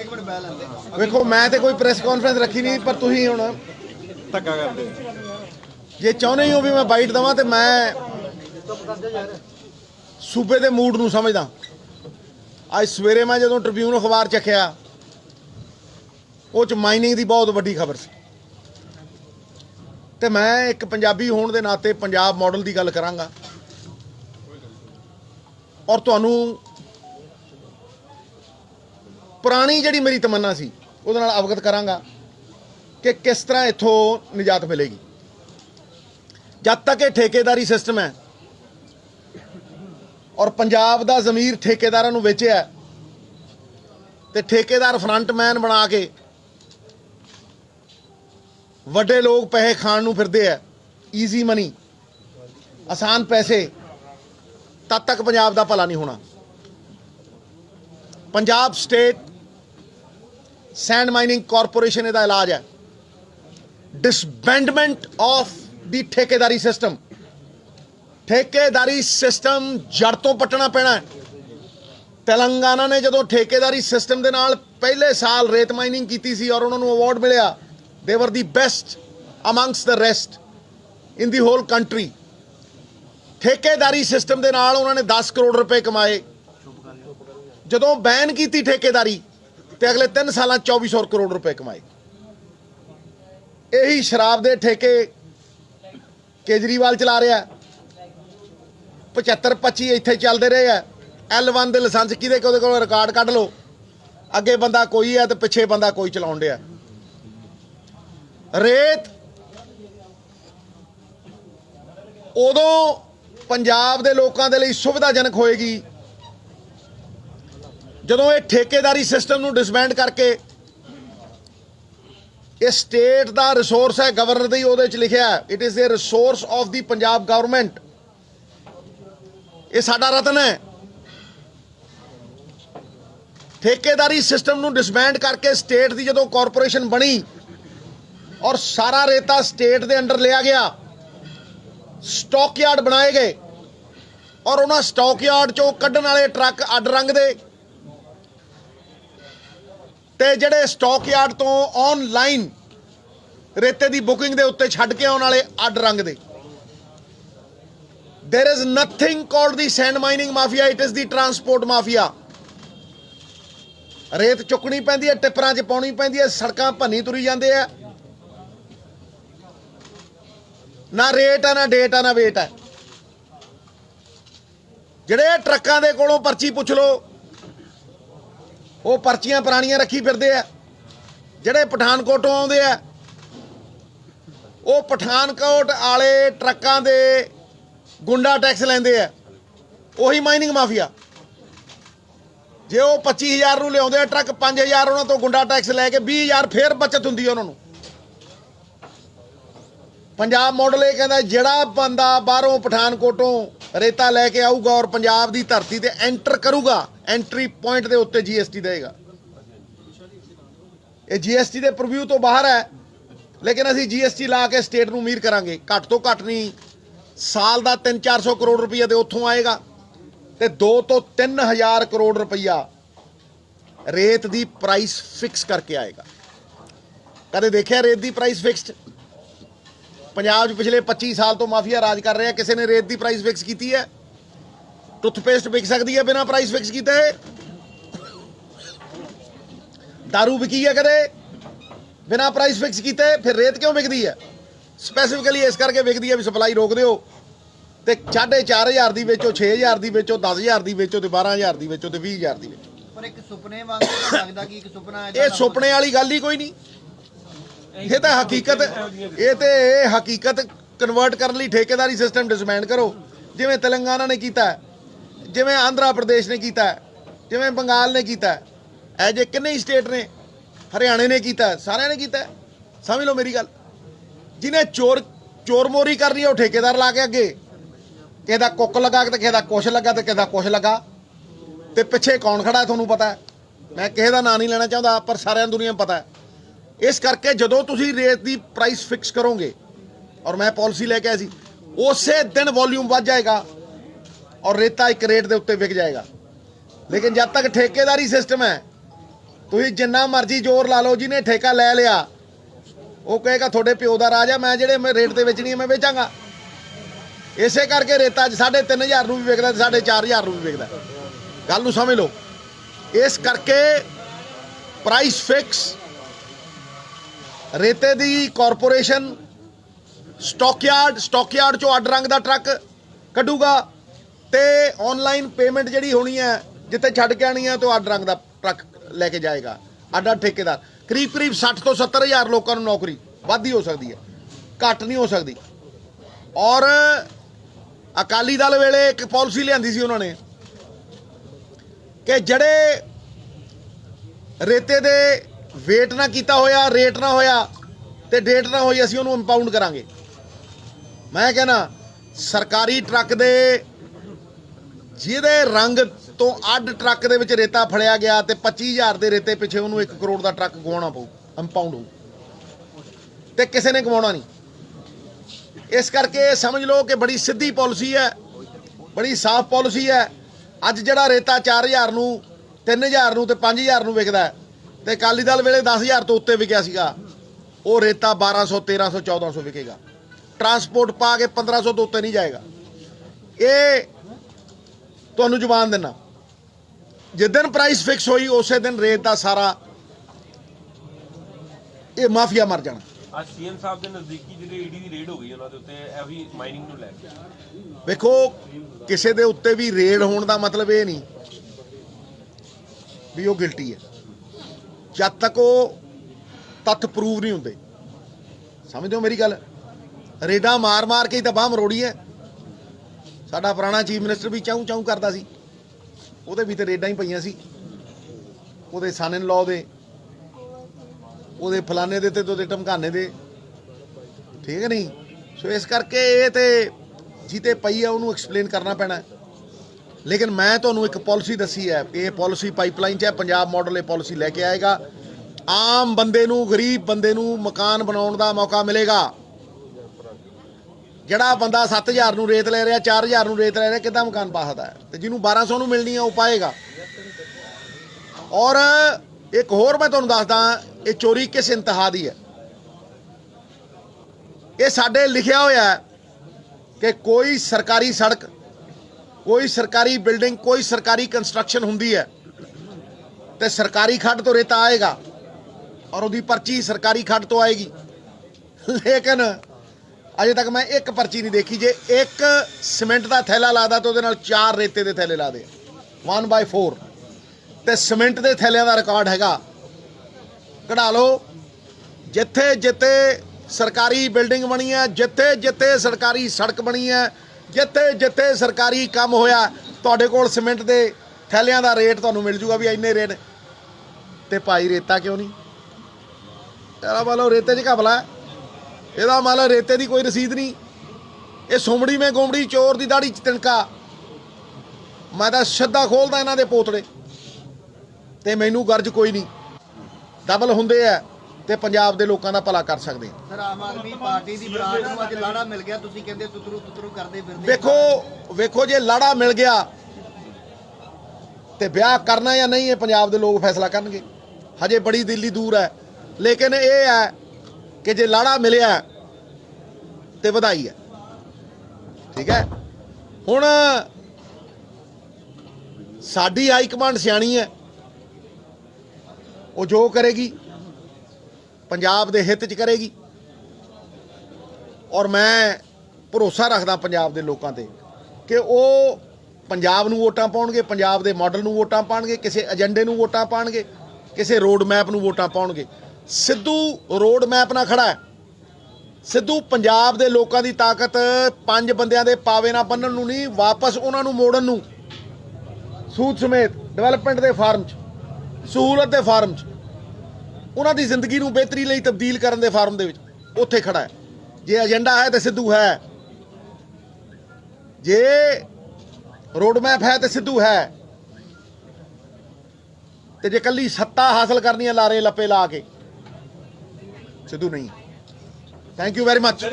ਇੱਕ ਮਿੰਟ ਵੇਖੋ ਮੈਂ ਤੇ ਕੋਈ ਪ੍ਰੈਸ ਕਾਨਫਰੰਸ ਰੱਖੀ ਨਹੀਂ ਪਰ ਤੁਸੀਂ ਹੁਣ ਧੱਕਾ ਕਰਦੇ। ਜੇ ਚਾਹੁੰਦੇ ਹੋ ਵੀ ਮੈਂ ਬਾਈਟ ਦਵਾਂ ਤੇ ਮੈਂ ਸੂਬੇ ਦੇ ਮੂਡ ਨੂੰ ਸਮਝਦਾ। ਅੱਜ ਸਵੇਰੇ ਮੈਂ ਜਦੋਂ ਟ੍ਰਿਬਿਊਨ ਅਖਬਾਰ ਚੱਕਿਆ ਉਹ ਚ ਮਾਈਨਿੰਗ ਦੀ ਬਹੁਤ ਵੱਡੀ ਖਬਰ ਸੀ। ਤੇ ਮੈਂ ਇੱਕ ਪੰਜਾਬੀ ਹੋਣ ਦੇ ਨਾਤੇ ਪੰਜਾਬ ਮਾਡਲ ਦੀ ਗੱਲ ਕਰਾਂਗਾ। ਔਰ ਤੁਹਾਨੂੰ ਪੁਰਾਣੀ ਜਿਹੜੀ ਮੇਰੀ ਤਮੰਨਾ ਸੀ ਉਹਦੇ ਨਾਲ ਅਵਗਤ ਕਰਾਂਗਾ ਕਿ ਕਿਸ ਤਰ੍ਹਾਂ ਇੱਥੋਂ ਨਿਜਾਤ ਮਿਲੇਗੀ। ਜਦ ਤੱਕ ਇਹ ਠੇਕੇਦਾਰੀ ਸਿਸਟਮ ਹੈ ਔਰ ਪੰਜਾਬ ਦਾ ਜ਼ਮੀਰ ਠੇਕੇਦਾਰਾਂ ਨੂੰ ਵੇਚਿਆ ਹੈ, ਤੇ ਠੇਕੇਦਾਰ ਫਰੰਟਮੈਨ ਬਣਾ ਕੇ ਵੱਡੇ ਲੋਕ ਪੈਸੇ ਖਾਣ ਨੂੰ ਫਿਰਦੇ ਆ ਈਜ਼ੀ ਮਨੀ ਆਸਾਨ ਪੈਸੇ ਤਦ ਤੱਕ ਪੰਜਾਬ ਦਾ ਭਲਾ ਨਹੀਂ ਹੋਣਾ। Punjab state sand mining corporation ਇਹਦਾ ਇਲਾਜ ਹੈ। ਡਿਸਬੈਂਡਮੈਂਟ ਆਫ ਦੀ ਠੇਕੇਦਾਰੀ ਸਿਸਟਮ ਠੇਕੇਦਾਰੀ ਸਿਸਟਮ ਜੜ ਤੋਂ ਪੱਟਣਾ ਪੈਣਾ ਹੈ। ਤੇਲੰਗਾਨਾ ਨੇ ਜਦੋਂ ਠੇਕੇਦਾਰੀ ਸਿਸਟਮ ਦੇ ਨਾਲ ਪਹਿਲੇ ਸਾਲ ਰੇਤ ਮਾਈਨਿੰਗ ਕੀਤੀ ਸੀ ਔਰ ਉਹਨਾਂ ਨੂੰ ਅਵਾਰਡ ਮਿਲਿਆ they were the best among the rest in the whole country ਠੇਕੇਦਾਰੀ system ਦੇ ਨਾਲ ਉਹਨਾਂ ਨੇ 10 ਕਰੋੜ ਰੁਪਏ ਕਮਾਏ। ਜਦੋਂ ਬੈਨ ਕੀਤੀ ਠੇਕੇਦਾਰੀ ਤੇ ਅਗਲੇ 3 ਸਾਲਾਂ 'ਚ 2400 ਕਰੋੜ ਰੁਪਏ ਕਮਾਏ। ਇਹੀ ਸ਼ਰਾਬ ਦੇ ਠੇਕੇ ਕੇਜਰੀਵਾਲ ਚਲਾ ਰਿਹਾ 75 25 ਇੱਥੇ ਚੱਲਦੇ ਰਹੇ ਆ L1 ਦੇ ਲਾਇਸੈਂਸ ਕਿਹਦੇ ਕੋਲ? ਕੋਲ ਰਿਕਾਰਡ ਕੱਢ ਲਓ। ਅੱਗੇ ਬੰਦਾ ਕੋਈ ਹੈ ਤੇ ਪਿੱਛੇ ਬੰਦਾ ਕੋਈ ਚਲਾਉਣ ਡਿਆ। ਰੇਤ ਉਦੋਂ ਪੰਜਾਬ ਦੇ ਲੋਕਾਂ ਦੇ ਲਈ ਸੁਵਿਧਾਜਨਕ ਹੋਏਗੀ। ਜਦੋਂ ਇਹ ਠੇਕੇਦਾਰੀ ਸਿਸਟਮ ਨੂੰ ਡਿਸਬੈਂਡ ਕਰਕੇ ਇਹ ਸਟੇਟ ਦਾ ਰਿਸੋਰਸ ਹੈ ਗਵਰਨਰ ਦੀ ਉਹਦੇ ਚ ਲਿਖਿਆ it is a resource of the Punjab government ਇਹ ਸਾਡਾ ਰਤਨ ਹੈ। ਠੇਕੇਦਾਰੀ ਸਿਸਟਮ ਨੂੰ ਡਿਸਬੈਂਡ ਕਰਕੇ ਸਟੇਟ ਦੀ ਜਦੋਂ ਕਾਰਪੋਰੇਸ਼ਨ ਬਣੀ ਔਰ ਸਾਰਾ ਰੇਤਾ ਸਟੇਟ ਦੇ ਅੰਡਰ ਲਿਆ ਗਿਆ ਸਟਾਕ ਯਾਰਡ ਬਣਾਏ ਗਏ ਔਰ ਉਹਨਾਂ ਸਟਾਕ ਯਾਰਡ ਚੋਂ ਕੱਢਣ ਵਾਲੇ ਟਰੱਕ ਅੱਡ ਰੰਗ ਦੇ। ਤੇ ਜਿਹੜੇ ਸਟਾਕ ਯਾਰਡ ਤੋਂ ਆਨਲਾਈਨ ਰੇਤੇ ਦੀ ਬੁਕਿੰਗ ਦੇ ਉੱਤੇ ਛੱਡ ਕੇ ਆਉਣ ਵਾਲੇ ਅੱਡ ਰੰਗ ਦੇ। There is nothing called the sand mining mafia, it is the transport mafia ਰੇਤ ਚੁੱਕਣੀ ਪੈਂਦੀ ਹੈ, ਟਿੱਪਰਾਂ 'ਚ ਪਾਉਣੀ ਪੈਂਦੀ ਹੈ, ਸੜਕਾਂ ਭੰਨੀ ਤੁਰੀ ਜਾਂਦੇ ਆ। ਨਾ ਰੇਟ ਆ, ਨਾ ਡੇਟ ਆ, ਨਾ ਵੇਟ ਆ। ਜਿਹੜੇ ਟਰੱਕਾਂ ਦੇ ਕੋਲੋਂ ਪਰਚੀ ਪੁੱਛ ਲਓ ਉਹ ਪਰਚੀਆਂ ਪੁਰਾਣੀਆਂ ਰੱਖੀ ਫਿਰਦੇ ਆ। ਜਿਹੜੇ ਪਠਾਨਕੋਟੋਂ ਆਉਂਦੇ ਆ, ਉਹ ਪਠਾਨਕੋਟ ਵਾਲੇ ਟਰੱਕਾਂ ਦੇ ਗੁੰਡਾ ਟੈਕਸ ਲੈਂਦੇ ਆ। ਉਹੀ ਮਾਈਨਿੰਗ ਮਾਫੀਆ। ਜੇ ਉਹ 25000 ਨੂੰ ਲਿਆਉਂਦੇ ਆ ਟਰੱਕ 5000 ਉਹਨਾਂ ਤੋਂ ਗੁੰਡਾ ਟੈਕਸ ਲੈ ਕੇ 20000 ਫੇਰ ਬਚਤ ਹੁੰਦੀ ਹੈ ਉਹਨਾਂ ਨੂੰ। ਪੰਜਾਬ ਮਾਡਲ ਇਹ ਕਹਿੰਦਾ, ਜਿਹੜਾ ਬੰਦਾ ਬਾਹਰੋਂ ਪਠਾਨਕੋਟੋਂ ਰੇਤਾ ਲੈ ਕੇ ਆਊਗਾ ਔਰ ਪੰਜਾਬ ਦੀ ਧਰਤੀ ਤੇ ਐਂਟਰ ਕਰੂਗਾ। ਐਂਟਰੀ ਪੁਆਇੰਟ ਦੇ ਉੱਤੇ ਜੀਐਸਟੀ ਦੇਗਾ। ਇਹ ਜੀਐਸਟੀ ਦੇ ਪ੍ਰਵਿਊ ਤੋਂ ਬਾਹਰ ਹੈ। ਲੇਕਿਨ ਅਸੀਂ ਜੀਐਸਟੀ ਲਾ ਕੇ ਸਟੇਟ ਨੂੰ ਅਮੀਰ ਕਰਾਂਗੇ। ਘੱਟ ਤੋਂ ਘੱਟ ਨਹੀਂ। ਸਾਲ ਦਾ 3-400 ਕਰੋੜ ਰੁਪਈਆ ਤੇ ਉੱਥੋਂ ਆਏਗਾ। ਤੇ 2 ਤੋਂ 3000 ਕਰੋੜ ਰੁਪਈਆ ਰੇਤ ਦੀ ਪ੍ਰਾਈਸ ਫਿਕਸ ਕਰਕੇ ਆਏਗਾ। ਕਦੇ ਦੇਖਿਆ ਰੇਤ ਦੀ ਪ੍ਰਾਈਸ ਫਿਕਸਡ ਪੰਜਾਬ 'ਚ ਪਿਛਲੇ 25 ਸਾਲ ਤੋਂ ਮਾਫੀਆ ਰਾਜ ਕਰ ਰਿਹਾ ਕਿਸੇ ਨੇ ਰੇਤ ਦੀ ਪ੍ਰਾਈਸ ਫਿਕਸ ਕੀਤੀ ਹੈ? ਟੁੱਥਪੇਸਟ ਵਿਕ ਸਕਦੀ ਹੈ ਬਿਨਾ ਪ੍ਰਾਈਸ ਫਿਕਸ ਕੀਤੇ? ਦਾਰੂ ਵਿਕੀ ਹੈ ਕਦੇ? ਬਿਨਾ ਪ੍ਰਾਈਸ ਫਿਕਸ ਕੀਤੇ ਫਿਰ ਰੇਤ ਕਿਉਂ ਵਿਕਦੀ ਹੈ? ਸਪੈਸੀਫਿਕਲੀ ਇਸ ਕਰਕੇ ਵਿਕਦੀ ਹੈ ਵੀ ਸਪਲਾਈ ਰੋਕ ਦਿਓ। ਤੇ 4500 ਦੀ ਵੇਚੋ 6000 ਦੀ ਵੇਚੋ 10000 ਦੀ ਵੇਚੋ ਤੇ 12000 ਦੀ ਵੇਚੋ ਤੇ 20000 ਦੀ ਵੇਚੋ। ਪਰ ਇੱਕ ਸੁਪਨੇ ਵਾਂਗ ਲੱਗਦਾ ਕਿ ਇੱਕ ਸੁਪਨਾ ਹੈ ਇਹ ਸੁਪਨੇ ਵਾਲੀ ਗੱਲ ਹੀ ਕੋਈ ਨਹੀਂ। ਇਹ ਤਾਂ ਹਕੀਕਤ, ਇਹ ਤੇ ਇਹ ਹਕੀਕਤ ਕਨਵਰਟ ਕਰਨ ਲਈ ਠੇਕੇਦਾਰੀ ਸਿਸਟਮ ਡਿਸਮੈਂਡ ਕਰੋ। ਜਿਵੇਂ ਤੇਲੰਗਾਨਾ ਨੇ ਕੀਤਾ ਜਿਵੇਂ ਆਂਧਰਾ ਪ੍ਰਦੇਸ਼ ਨੇ ਕੀਤਾ ਜਿਵੇਂ ਬੰਗਾਲ ਨੇ ਕੀਤਾ ਐ ਜੇ ਕਿੰਨੇ ਸਟੇਟ ਨੇ, ਹਰਿਆਣੇ ਨੇ ਕੀਤਾ ਸਾਰਿਆਂ ਨੇ ਕੀਤਾ ਸਮਝ ਲਓ ਮੇਰੀ ਗੱਲ। ਜਿਹਨੇ ਚੋਰ ਚੋਰ ਮੋਰੀ ਕਰਨੀ ਹੈ, ਉਹ ਠੇਕੇਦਾਰ ਲਾ ਕੇ ਅੱਗੇ। ਕਿਸੇ ਦਾ ਕੁੱਕ ਲੱਗਾ ਤੇ ਕਿਸੇ ਦਾ ਕੁਛ ਲੱਗਾ ਤੇ ਕਿਸੇ ਦਾ ਕੁਛ ਲੱਗਾ। ਤੇ ਪਿੱਛੇ ਕੌਣ ਖੜਾ ਹੈ, ਤੁਹਾਨੂੰ ਪਤਾ ਮੈਂ ਕਿਸੇ ਦਾ ਨਾਂ ਨਹੀਂ ਲੈਣਾ ਚਾਹੁੰਦਾ, ਪਰ ਸਾਰਿਆਂ ਨੂੰ ਦੁਨੀਆ ਨੂੰ ਪਤਾ ਹੈ। ਇਸ ਕਰਕੇ ਜਦੋਂ ਤੁਸੀਂ ਰੇਟ ਦੀ ਪ੍ਰਾਈਸ ਫਿਕਸ ਕਰੋਗੇ, ਔਰ ਮੈਂ ਪਾਲਿਸੀ ਲੈ ਕੇ ਆਇਆ ਸੀ, ਉਸੇ ਦਿਨ ਵੋਲਿਊਮ ਵੱਧ ਜਾਏਗਾ ਔਰ ਰੇਤਾ ਇੱਕ ਰੇਟ ਦੇ ਉੱਤੇ ਵਿਕ ਜਾਏਗਾ। ਲੇਕਿਨ ਜਦ ਤੱਕ ਠੇਕੇਦਾਰੀ ਸਿਸਟਮ ਹੈ, ਤੁਸੀਂ ਜਿੰਨਾ ਮਰਜ਼ੀ ਜ਼ੋਰ ਲਾ ਲਓ, ਜਿਹਨੇ ਠੇਕਾ ਲੈ ਲਿਆ, ਉਹ ਕਹੇਗਾ, ਤੁਹਾਡੇ ਪਿਓ ਦਾ ਰਾਜ ਆ, ਮੈਂ ਜਿਹੜੇ ਮੈਂ ਰੇਟ ਤੇ ਵੇਚਣੀ ਆ ਮੈਂ ਵੇਚਾਂਗਾ। ਇਸੇ ਕਰਕੇ ਰੇਤਾ ਅੱਜ 3500 ਨੂੰ ਵੀ ਵਿਕਦਾ ਤੇ 4500 ਨੂੰ ਵੀ ਵਿਕਦਾ। ਗੱਲ ਨੂੰ ਸਮਝ ਲਓ। ਇਸ ਕਰਕੇ ਪ੍ਰਾਈਸ ਫਿਕਸ ਰੇਤੇ ਦੀ ਕਾਰਪੋਰੇਸ਼ਨ ਸਟਾਕਯਾਰਡ ਸਟਾਕਯਾਰਡ ਚੋਂ ਅੱਡ ਰੰਗ ਦਾ ਟਰੱਕ ਕੱਢੂਗਾ ਤੇ ਆਨਲਾਈਨ ਪੇਮੈਂਟ ਜਿਹੜੀ ਹੋਣੀ ਹੈ, ਜਿੱਥੇ ਛੱਡ ਕੇ ਆਣੀ ਹੈ, ਤੇ ਉਹ ਅੱਡ ਰੰਗ ਦਾ ਟਰੱਕ ਲੈ ਕੇ ਜਾਏਗਾ। ਅੱਡ ਅੱਡ ਠੇਕੇਦਾਰ। ਕਰੀਬ ਕਰੀਬ 60 ਤੋਂ 70 ਹਜ਼ਾਰ ਲੋਕਾਂ ਨੂੰ ਨੌਕਰੀ ਵੱਧ ਹੋ ਸਕਦੀ ਹੈ। ਘੱਟ ਨਹੀਂ ਹੋ ਸਕਦੀ। ਔਰ ਅਕਾਲੀ ਦਲ ਵੇਲੇ ਇੱਕ ਪਾਲਿਸੀ ਲਿਆਂਦੀ ਸੀ ਉਹਨਾਂ ਨੇ ਕਿ ਜਿਹੜੇ ਰੇਤੇ ਦੇ ਵੇਟ ਨਾ ਕੀਤਾ ਹੋਇਆ ਰੇਟ ਨਾ ਹੋਇਆ ਤੇ ਡੇਟ ਨਾ ਹੋਈ ਅਸੀਂ ਉਹਨੂੰ ਇੰਪਾਊਂਡ ਕਰਾਂਗੇ। ਮੈਂ ਕਹਿੰਦਾ ਸਰਕਾਰੀ ਟਰੱਕ ਦੇ ਜਿਹਦੇ ਰੰਗ ਤੋਂ ਅੱਡ ਟਰੱਕ ਦੇ ਵਿੱਚ ਰੇਤਾ ਫੜਿਆ ਗਿਆ ਤੇ 25000 ਦੇ ਰੇਤੇ ਪਿੱਛੇ ਉਹਨੂੰ 1 ਕਰੋੜ ਦਾ ਟਰੱਕ ਗਵਾਉਣਾ ਪਊ ਇੰਪਾਊਂਡ ਹੋਊ। ਤੇ ਕਿਸੇ ਨੇ ਗਵਾਉਣਾ ਨਹੀਂ। ਇਸ ਕਰਕੇ ਸਮਝ ਲਓ ਕਿ ਬੜੀ ਸਿੱਧੀ ਪਾਲਿਸੀ ਹੈ ਬੜੀ ਸਾਫ਼ ਪਾਲਿਸੀ ਹੈ। ਅੱਜ ਜਿਹੜਾ ਰੇਤਾ 4000 ਨੂੰ 3000 ਨੂੰ ਤੇ 5000 ਨੂੰ ਵਿਕਦਾ ਹੈ, ਤੇ ਅਕਾਲੀ ਦਲ ਵੇਲੇ 10000 ਤੋਂ ਉੱਤੇ ਵਿਕਿਆ ਸੀਗਾ। ਉਹ ਰੇਤਾ 1200 1300 1400 ਵਿਕੇਗਾ। ਟਰਾਂਸਪੋਰਟ ਪਾ ਕੇ 1500 ਤੋਂ ਉੱਤੇ ਨਹੀਂ ਜਾਏਗਾ। ਇਹ ਤੁਹਾਨੂੰ ਜ਼ੁਬਾਨ ਦੇਣਾ ਜਿੱਦਨ ਪ੍ਰਾਈਸ ਫਿਕਸ ਹੋਈ ਉਸੇ ਦਿਨ ਰੇਟ ਦਾ ਸਾਰਾ ਇਹ ਮਾਫੀਆ ਮਰ ਜਾਣਾ। ਅੱਜ ਸੀਐਮ ਸਾਹਿਬ ਦੇ ਨਜ਼ਦੀਕੀ ਜਿਹੜੇ ਈਡੀ ਦੀ ਰੇਡ ਹੋ ਗਈ ਉਹਨਾਂ ਦੇ ਉੱਤੇ ਇਹ ਵੀ ਮਾਈਨਿੰਗ ਨੂੰ ਲੈ ਕੇ। ਵੇਖੋ ਕਿਸੇ ਦੇ ਉੱਤੇ ਵੀ ਰੇਡ ਹੋਣ ਦਾ ਮਤਲਬ ਇਹ ਨਹੀਂ ਵੀ ਉਹ ਗਿਲਟੀ ਹੈ। ਜਦ ਤੱਕ ਉਹ ਤੱਥ ਪ੍ਰੂਵ ਨਹੀਂ ਹੁੰਦੇ। ਸਮਝਦੇ ਹੋ ਮੇਰੀ ਗੱਲ? ਰੇਡਾਂ ਮਾਰ-ਮਾਰ ਕੇ ਹੀ ਤਾਂ ਬਾਹ ਮਰੋੜੀ ਹੈ ਸਾਡਾ ਪੁਰਾਣਾ ਚੀਫ ਮਿਨਿਸਟਰ ਵੀ ਚਾਉ ਚਾਉ ਕਰਦਾ ਸੀ। ਉਹਦੇ ਵੀ ਤੇ ਰੇਡਾਂ ਹੀ ਪਈਆਂ ਸੀ। ਉਹਦੇ ਸਨ ਇਨ ਲਾਅ ਦੇ, ਉਹਦੇ ਫਲਾਣੇ ਦੇ ਤੇ ਉਹਦੇ ਟਮਕਾਨੇ ਦੇ। ਠੀਕ ਹੈ ਨਹੀਂ? ਸੋ ਇਸ ਕਰਕੇ ਇਹ ਤੇ ਜਿੱਤੇ ਪਈ ਆ ਉਹਨੂੰ ਐਕਸਪਲੇਨ ਕਰਨਾ ਪੈਣਾ। ਲੇਕਿਨ ਮੈਂ ਤੁਹਾਨੂੰ ਇੱਕ ਪਾਲਿਸੀ ਦੱਸੀ ਹੈ, ਇਹ ਪਾਲਿਸੀ ਪਾਈਪਲਾਈਨ 'ਚ ਹੈ, ਪੰਜਾਬ ਮਾਡਲ ਇਹ ਪਾਲਿਸੀ ਲੈ ਕੇ ਆਏਗਾ। ਆਮ ਬੰਦੇ ਨੂੰ, ਗਰੀਬ ਬੰਦੇ ਨੂੰ ਮਕਾਨ ਬਣਾਉਣ ਦਾ ਮੌਕਾ ਮਿਲੇਗਾ। ਜਿਹੜਾ ਬੰਦਾ 7000 ਨੂੰ ਰੇਤ ਲੈ ਰਿਹਾ 4000 ਨੂੰ ਰੇਤ ਲੈ ਰਿਹਾ, ਕਿੱਦਾਂ ਮਕਾਨ ਪਾ ਸਕਦਾ ਹੈ? ਤੇ ਜਿਹਨੂੰ 1200 ਨੂੰ ਮਿਲਣੀ ਹੈ ਉਹ ਪਾਏਗਾ। ਔਰ ਇੱਕ ਹੋਰ ਮੈਂ ਤੁਹਾਨੂੰ ਦੱਸਦਾ, ਇਹ ਚੋਰੀ ਕਿਸ ਇੰਤਹਾ ਦੀ ਹੈ? ਇਹ ਸਾਡੇ ਲਿਖਿਆ ਹੋਇਆ ਹੈ ਕਿ ਕੋਈ ਸਰਕਾਰੀ ਸੜਕ ਕੋਈ ਸਰਕਾਰੀ ਬਿਲਡਿੰਗ, ਕੋਈ ਸਰਕਾਰੀ ਕੰਸਟਰਕਸ਼ਨ ਹੁੰਦੀ ਹੈ ਤੇ ਸਰਕਾਰੀ ਖੱਡ ਤੋਂ ਰੇਤਾ ਆਏਗਾ ਔਰ ਉਹਦੀ ਪਰਚੀ ਸਰਕਾਰੀ ਖੱਡ ਤੋਂ ਆਏਗੀ। ਲੇਕਿਨ ਅਜੇ ਤੱਕ ਮੈਂ ਇੱਕ ਪਰਚੀ ਨਹੀਂ ਦੇਖੀ ਜੇ ਇੱਕ ਸੀਮੈਂਟ ਦਾ ਥੈਲਾ ਲਾਦਾ ਤਾਂ ਉਹਦੇ ਨਾਲ ਚਾਰ ਰੇਤੇ ਦੇ ਥੈਲੇ ਲਾਦੇ 1 ਬਾਈ 4 ਤੇ ਸੀਮੈਂਟ ਦੇ ਥੈਲਿਆਂ ਦਾ ਰਿਕਾਰਡ ਹੈਗਾ। ਕਢਾ ਲਓ। ਜਿੱਥੇ ਜਿੱਥੇ ਸਰਕਾਰੀ ਬਿਲਡਿੰਗ ਬਣੀ ਹੈ ਜਿੱਥੇ ਜਿੱਥੇ ਸਰਕਾਰੀ ਸੜਕ ਬਣੀ ਹੈ ਜਿੱਥੇ ਜਿੱਥੇ ਸਰਕਾਰੀ ਕੰਮ ਹੋਇਆ, ਤੁਹਾਡੇ ਕੋਲ ਸੀਮੈਂਟ ਦੇ ਥੈਲਿਆਂ ਦਾ ਰੇਟ ਤੁਹਾਨੂੰ ਮਿਲ ਜੂਗਾ ਵੀ ਇੰਨੇ ਰੇਟ ਤੇ ਭਾਈ ਰੇਤਾ ਕਿਉਂ ਨਹੀਂ? ਇਹਦਾ ਮੰਨ ਲਓ ਰੇਤੇ 'ਚ ਘਪਲਾ ਇਹਦਾ ਮੰਨ ਲਓ ਰੇਤੇ ਦੀ ਕੋਈ ਰਸੀਦ ਨਹੀਂ। ਇਹ ਸੁਮੜੀ ਮੇ ਗੁੰਮੜੀ ਚੋਰ ਦੀ ਦਾੜੀ 'ਚ ਤਿਣਕਾ। ਮੈਂ ਤਾਂ ਸਿੱਧਾ ਖੋਲਦਾ ਇਹਨਾਂ ਦੇ ਪੋਤੜੇ। ਤੇ ਮੈਨੂੰ ਗਰਜ ਕੋਈ ਨਹੀਂ। ਡਬਲ ਹੁੰਦੇ ਆ। ਤੇ ਪੰਜਾਬ ਦੇ ਲੋਕਾਂ ਦਾ ਭਲਾ ਕਰ ਸਕਦੇ ਆ ਸਰ ਆਮ ਆਦਮੀ ਪਾਰਟੀ ਦੀ ਬਰਾੜ ਨੂੰ ਅੱਜ ਲਾੜਾ ਮਿਲ ਗਿਆ ਤੁਸੀਂ ਕਹਿੰਦੇ ਤੁਤਰੂ ਤੁਤਰੂ ਕਰਦੇ ਫਿਰਦੇ ਵੇਖੋ ਵੇਖੋ ਜੇ ਲਾੜਾ ਮਿਲ ਗਿਆ ਤੇ ਵਿਆਹ ਕਰਨਾ ਜਾਂ ਨਹੀਂ ਇਹ ਪੰਜਾਬ ਦੇ ਲੋਕ ਫੈਸਲਾ ਕਰਨਗੇ। ਹਜੇ ਬੜੀ ਦਿੱਲੀ ਦੂਰ ਹੈ। ਲੇਕਿਨ ਇਹ ਹੈ ਕਿ ਜੇ ਲਾੜਾ ਮਿਲਿਆ ਤੇ ਵਧਾਈ ਹੈ। ਠੀਕ ਹੈ? ਹੁਣ ਸਾਡੀ ਹਾਈ ਕਮਾਂਡ ਸਿਆਣੀ ਹੈ। ਉਹ ਜੋ ਕਰੇਗੀ। ਪੰਜਾਬ ਦੇ ਹਿੱਤ 'ਚ ਕਰੇਗੀ। ਔਰ ਮੈਂ ਭਰੋਸਾ ਰੱਖਦਾ ਪੰਜਾਬ ਦੇ ਲੋਕਾਂ ਤੇ ਕਿ ਉਹ ਪੰਜਾਬ ਨੂੰ ਵੋਟਾਂ ਪਾਉਣਗੇ, ਪੰਜਾਬ ਦੇ ਮਾਡਲ ਨੂੰ ਵੋਟਾਂ ਪਾਉਣਗੇ, ਕਿਸੇ ਏਜੰਡੇ ਨੂੰ ਵੋਟਾਂ ਪਾਉਣਗੇ, ਕਿਸੇ ਰੋਡ ਮੈਪ ਨੂੰ ਵੋਟਾਂ ਪਾਉਣਗੇ। ਸਿੱਧੂ ਰੋਡ ਮੈਪ ਨਾਲ ਖੜਾ ਹੈ। ਸਿੱਧੂ ਪੰਜਾਬ ਦੇ ਲੋਕਾਂ ਦੀ ਤਾਕਤ ਪੰਜ ਬੰਦਿਆਂ ਦੇ ਪਾਵੇ ਨਾ ਬੰਨਣ ਨੂੰ ਨਹੀਂ, ਵਾਪਸ ਉਹਨਾਂ ਨੂੰ ਮੋੜਨ ਨੂੰ। ਸੂਤ ਸਮੇਤ ਡਿਵੈਲਪਮੈਂਟ ਦੇ ਫਾਰਮ 'ਚ, ਸਹੂਲਤ ਦੇ ਫਾਰਮ 'ਚ। ਉਹਨਾਂ ਦੀ ਜ਼ਿੰਦਗੀ ਨੂੰ ਬਿਹਤਰੀ ਲਈ ਤਬਦੀਲ ਕਰਨ ਦੇ ਫਾਰਮ ਦੇ ਵਿੱਚ ਉੱਥੇ ਖੜਾ ਹੈ। ਜੇ ਏਜੰਡਾ ਹੈ ਤੇ ਸਿੱਧੂ ਹੈ। ਜੇ ਰੋਡ ਮੈਪ ਹੈ ਤੇ ਸਿੱਧੂ ਹੈ। ਤੇ ਜੇ ਕੱਲੀ ਸੱਤਾ ਹਾਸਲ ਕਰਨੀ ਹੈ ਲਾਰੇ ਲੱਪੇ ਲਾ ਕੇ, ਸਿੱਧੂ ਨਹੀਂ। Thank you very much